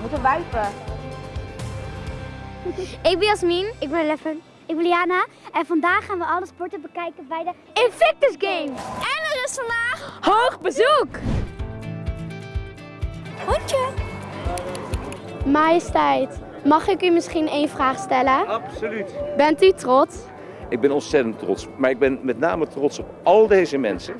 moeten wuiven. Ik ben Jasmin. Ik ben Leffen. Ik ben Liana. En vandaag gaan we alle sporten bekijken bij de Invictus Games. En er is vandaag hoog bezoek. Hondje. Majesteit, mag ik u misschien één vraag stellen? Absoluut. Bent u trots? Ik ben ontzettend trots. Maar ik ben met name trots op al deze mensen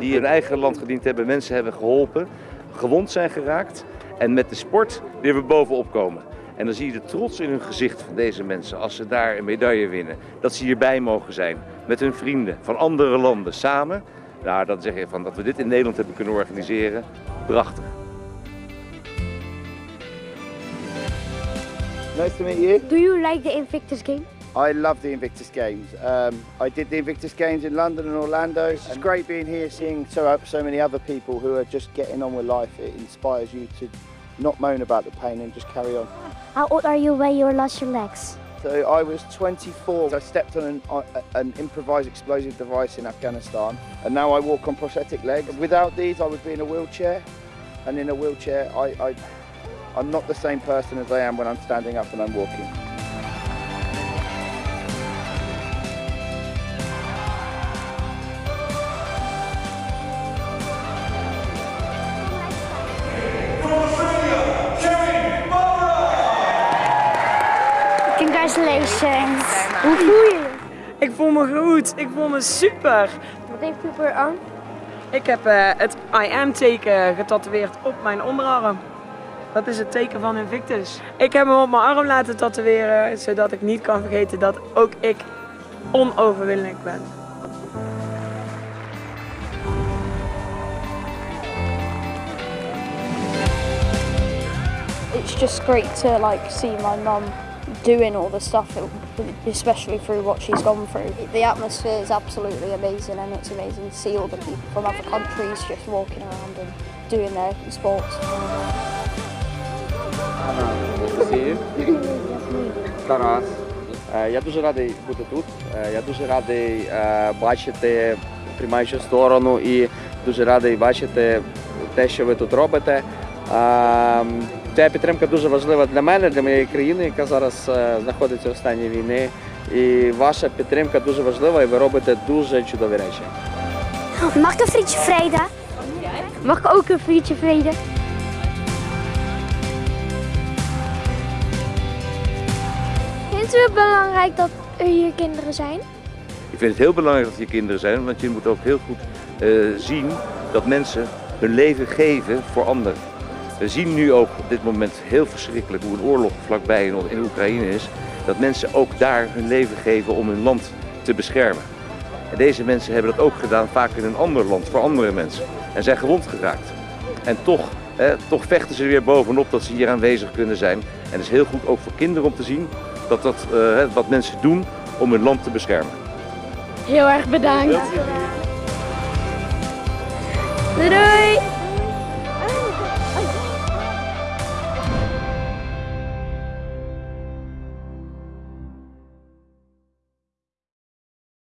die hun eigen land gediend hebben, mensen hebben geholpen, gewond zijn geraakt en met de sport weer weer bovenop komen. En dan zie je de trots in hun gezicht van deze mensen als ze daar een medaille winnen. Dat ze hierbij mogen zijn met hun vrienden van andere landen samen. Nou, dan zeg je van dat we dit in Nederland hebben kunnen organiseren. Prachtig. Nice to meet you. Do you like the Invictus Games? I love the Invictus Games. Um, I did the Invictus Games in London and Orlando. It's great being here, seeing so so many other people who are just getting on with life. It inspires you to not moan about the pain and just carry on. How old are you when you lost your legs? So I was 24. I stepped on an, uh, an improvised explosive device in Afghanistan, and now I walk on prosthetic legs. Without these, I would be in a wheelchair, and in a wheelchair, I, I I'm not the same person as I am when I'm standing up and I'm walking. Congratulations. Hoe voel je je? Ik voel me goed, ik voel me super. Wat heeft u voor aan? Ik heb eh, het I am teken getatoeëerd op mijn onderarm. Dat is het teken van Invictus. Ik heb hem op mijn arm laten tatoeëren, zodat ik niet kan vergeten dat ook ik onoverwinnelijk ben. it's just great to like see my mum doing all the stuff, especially through what she's gone through. The atmosphere is absolutely amazing, and it's amazing to see all the people from other countries just walking around and doing their sports. Тарас. Е, Я дуже радий бути тут. Е, Я дуже радий е, бачити приймаючу сторону і дуже радий бачити те, що ви тут робите. Е, Ця підтримка дуже важлива для мене, для моєї країни, яка зараз е, знаходиться у стані війни. І ваша підтримка дуже важлива, і ви робите дуже чудові речі. Mag ik een frietje vrede? Mag ik ook een frietje vrede? Vindt u het belangrijk dat er hier kinderen zijn? Ik vind het heel belangrijk dat je kinderen zijn, want je moet ook heel goed eh, zien dat mensen hun leven geven voor anderen. We zien nu ook op dit moment heel verschrikkelijk hoe een oorlog vlakbij in, in Oekraïne is. Dat mensen ook daar hun leven geven om hun land te beschermen. En deze mensen hebben dat ook gedaan vaak in een ander land voor andere mensen. En zijn gewond geraakt. En toch, hè, toch vechten ze er weer bovenop dat ze hier aanwezig kunnen zijn. En het is heel goed ook voor kinderen om te zien dat dat eh, hè, wat mensen doen om hun land te beschermen. Heel erg bedankt. Doei doei!